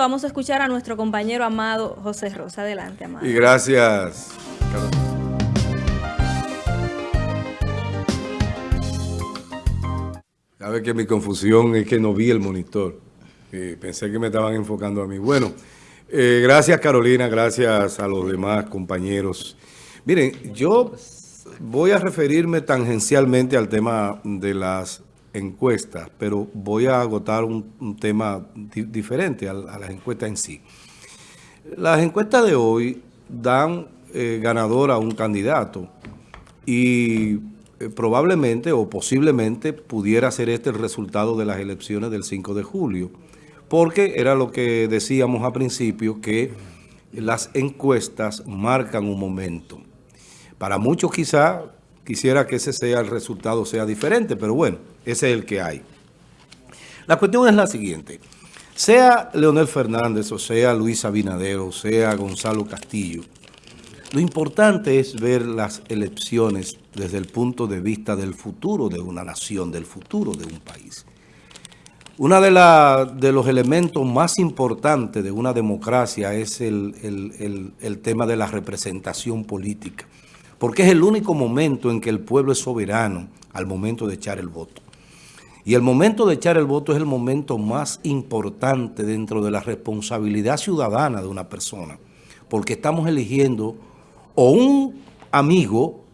vamos a escuchar a nuestro compañero amado José Rosa. Adelante, amado. Y gracias. Sabe que mi confusión es que no vi el monitor. pensé que me estaban enfocando a mí. Bueno, eh, gracias Carolina, gracias a los demás compañeros. Miren, yo voy a referirme tangencialmente al tema de las encuestas, pero voy a agotar un, tema diferente a, las encuestas en sí. Las encuestas de hoy dan eh, ganador a un candidato y eh, probablemente o posiblemente pudiera ser este el resultado de las elecciones del 5 de julio, porque era lo que decíamos a principio, que las encuestas marcan un momento. Para muchos quizá quisiera que ese sea el resultado sea diferente, pero bueno, ese es el que hay. La cuestión es la siguiente. Sea Leonel Fernández, o sea Luis Abinader, o sea Gonzalo Castillo, lo importante es ver las elecciones desde el punto de vista del futuro de una nación, del futuro de un país. Uno de, de los elementos más importantes de una democracia es el, el tema de la representación política, porque es el único momento en que el pueblo es soberano al momento de echar el voto. Y el momento de echar el voto es el momento más importante dentro de la responsabilidad ciudadana de una persona, porque estamos eligiendo o un amigo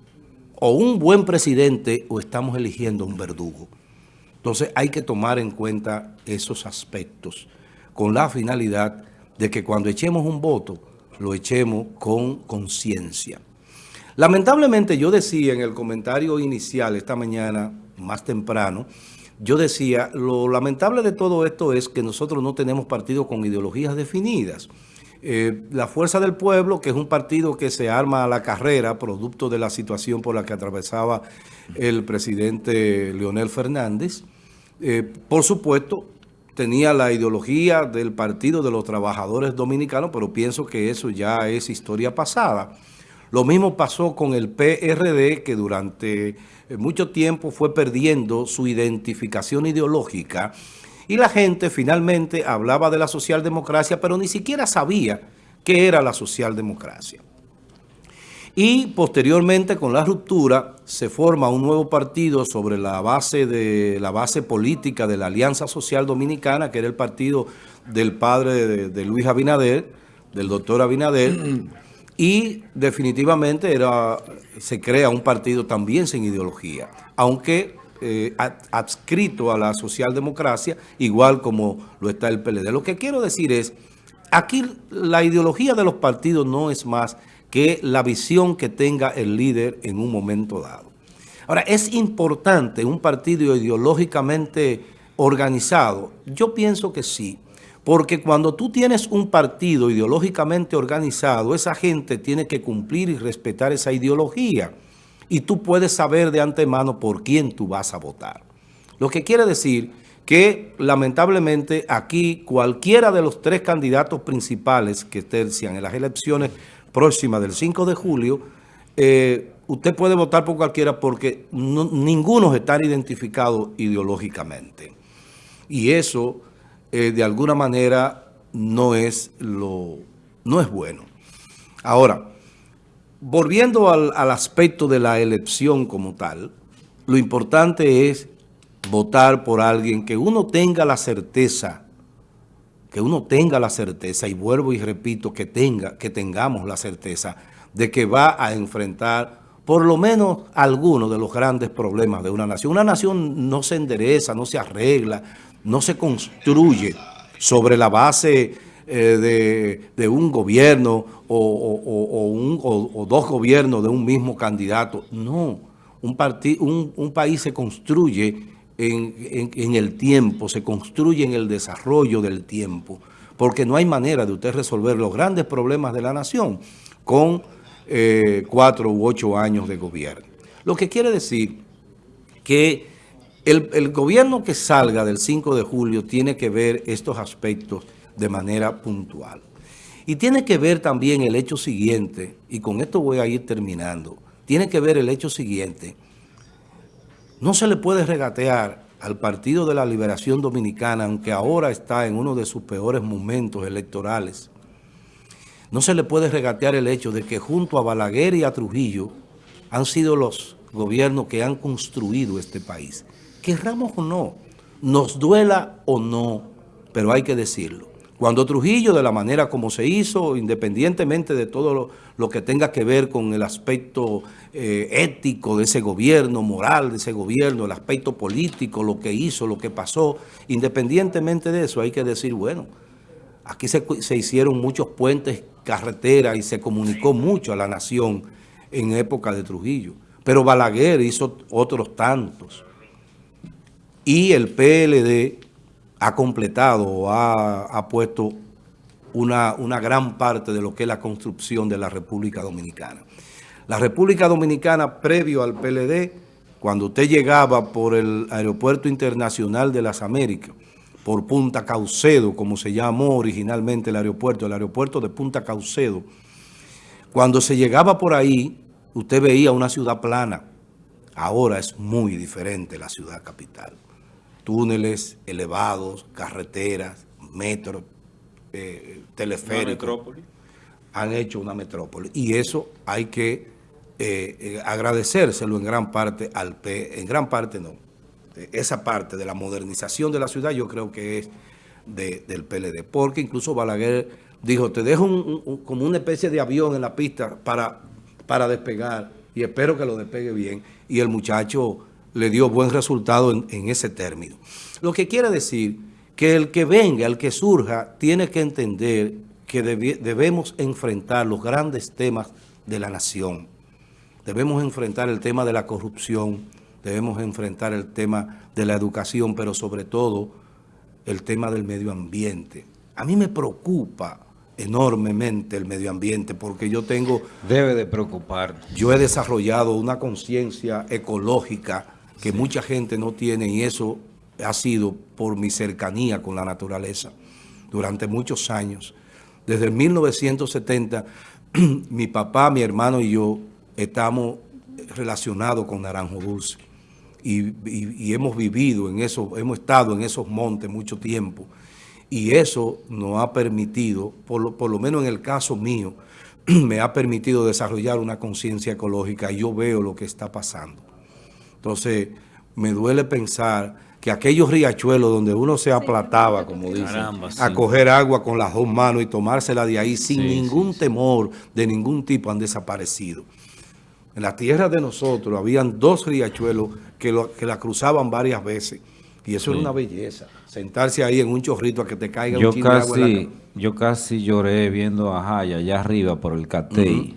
o un buen presidente o estamos eligiendo un verdugo. Entonces hay que tomar en cuenta esos aspectos con la finalidad de que cuando echemos un voto, lo echemos con conciencia. Lamentablemente yo decía en el comentario inicial esta mañana, más temprano, yo decía, lo lamentable de todo esto es que nosotros no tenemos partidos con ideologías definidas. Eh, la Fuerza del Pueblo, que es un partido que se arma a la carrera, producto de la situación por la que atravesaba el presidente Leonel Fernández, eh, por supuesto, tenía la ideología del Partido de los Trabajadores Dominicanos, pero pienso que eso ya es historia pasada. Lo mismo pasó con el PRD, que durante eh, mucho tiempo fue perdiendo su identificación ideológica, y la gente finalmente hablaba de la socialdemocracia, pero ni siquiera sabía qué era la socialdemocracia. Y posteriormente con la ruptura se forma un nuevo partido sobre la base, de, la base política de la Alianza Social Dominicana, que era el partido del padre de, de Luis Abinader, del doctor Abinader, y definitivamente era, se crea un partido también sin ideología, aunque eh, adscrito a la socialdemocracia, igual como lo está el PLD. Lo que quiero decir es, aquí la ideología de los partidos no es más que la visión que tenga el líder en un momento dado. Ahora, ¿es importante un partido ideológicamente organizado? Yo pienso que sí, porque cuando tú tienes un partido ideológicamente organizado, esa gente tiene que cumplir y respetar esa ideología y tú puedes saber de antemano por quién tú vas a votar. Lo que quiere decir que lamentablemente aquí cualquiera de los tres candidatos principales que tercian en las elecciones próximas del 5 de julio, eh, usted puede votar por cualquiera porque ninguno está identificado ideológicamente. Y eso, eh, de alguna manera, no es, lo, no es bueno. Ahora, volviendo al, aspecto de la elección como tal, lo importante es votar por alguien que uno tenga la certeza, que uno tenga la certeza, y vuelvo y repito, que, tenga, que tengamos la certeza de que va a enfrentar por lo menos algunos de los grandes problemas de una nación. Una nación no se endereza, no se arregla, no se construye sobre la base eh, de, un gobierno o, dos gobiernos de un mismo candidato. No, un, país se construye en, el tiempo, se construye en el desarrollo del tiempo, porque no hay manera de usted resolver los grandes problemas de la nación con eh, cuatro u ocho años de gobierno. Lo que quiere decir que el, gobierno que salga del 5 de julio tiene que ver estos aspectos de manera puntual. Y tiene que ver también el hecho siguiente, y con esto voy a ir terminando, tiene que ver el hecho siguiente. No se le puede regatear al Partido de la Liberación Dominicana, aunque ahora está en uno de sus peores momentos electorales, no se le puede regatear el hecho de que junto a Balaguer y a Trujillo han sido los gobiernos que han construido este país. Querramos o no, nos duela o no, pero hay que decirlo. Cuando Trujillo, de la manera como se hizo, independientemente de todo lo, que tenga que ver con el aspecto eh, ético de ese gobierno, moral de ese gobierno, el aspecto político, lo que hizo, lo que pasó, independientemente de eso, hay que decir, bueno, aquí se, se hicieron muchos puentes, carreteras y se comunicó mucho a la nación en época de Trujillo. Pero Balaguer hizo otros tantos. Y el PLD ha completado o ha, puesto una, gran parte de lo que es la construcción de la República Dominicana. La República Dominicana, previo al PLD, cuando usted llegaba por el Aeropuerto Internacional de las Américas, por Punta Caucedo, como se llamó originalmente el aeropuerto, el aeropuerto de Punta Caucedo, cuando se llegaba por ahí, usted veía una ciudad plana. Ahora es muy diferente la ciudad capital túneles elevados, carreteras, metro, eh, teleféricos. Han hecho una metrópoli. Y eso hay que eh, eh, agradecérselo en gran parte al P, en gran parte no. Esa parte de la modernización de la ciudad yo creo que es del PLD. Porque incluso Balaguer dijo, te dejo como una especie de avión en la pista para, para despegar y espero que lo despegue bien. Y el muchacho le dio buen resultado en, ese término. Lo que quiere decir que el que venga, el que surja, tiene que entender que debemos enfrentar los grandes temas de la nación. Debemos enfrentar el tema de la corrupción, debemos enfrentar el tema de la educación, pero sobre todo el tema del medio ambiente. A mí me preocupa enormemente el medio ambiente porque yo tengo... Debe de preocupar. Yo he desarrollado una conciencia ecológica que mucha gente no tiene y eso ha sido por mi cercanía con la naturaleza durante muchos años. Desde 1970, mi papá, mi hermano y yo estamos relacionados con Naranjo Dulce y, hemos vivido en eso, hemos estado en esos montes mucho tiempo y eso nos ha permitido, por lo, por lo menos en el caso mío, me ha permitido desarrollar una conciencia ecológica y yo veo lo que está pasando. Entonces, me duele pensar que aquellos riachuelos donde uno se aplataba, como dicen, a coger agua con las dos manos y tomársela de ahí sin ningún temor de ningún tipo han desaparecido. En la tierra de nosotros habían dos riachuelos que, que la cruzaban varias veces. Y eso era una belleza. Sentarse ahí en un chorrito a que te caiga un casi, de agua Yo casi lloré viendo a Jaya allá arriba por el Catey.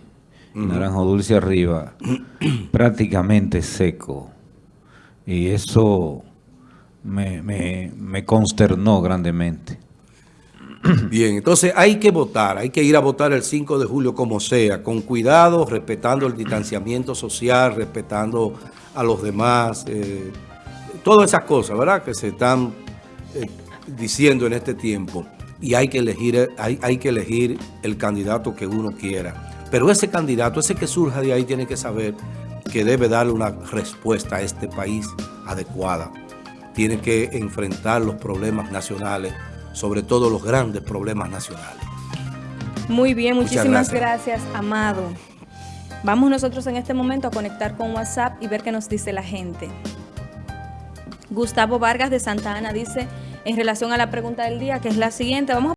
Naranjo Dulce arriba, prácticamente seco. Y eso me, me, consternó grandemente. Bien, entonces hay que votar, hay que ir a votar el 5 de julio como sea, con cuidado, respetando el distanciamiento social, respetando a los demás, eh, todas esas cosas, ¿verdad?, que se están eh, diciendo en este tiempo. Y hay que, elegir, hay, hay que elegir el candidato que uno quiera. Pero ese candidato, ese que surja de ahí, tiene que saber que debe darle una respuesta a este país adecuada. Tiene que enfrentar los problemas nacionales, sobre todo los grandes problemas nacionales. Muy bien, muchísimas gracias. Amado. Vamos nosotros en este momento a conectar con WhatsApp y ver qué nos dice la gente. Gustavo Vargas de Santa Ana dice, en relación a la pregunta del día, que es la siguiente, vamos a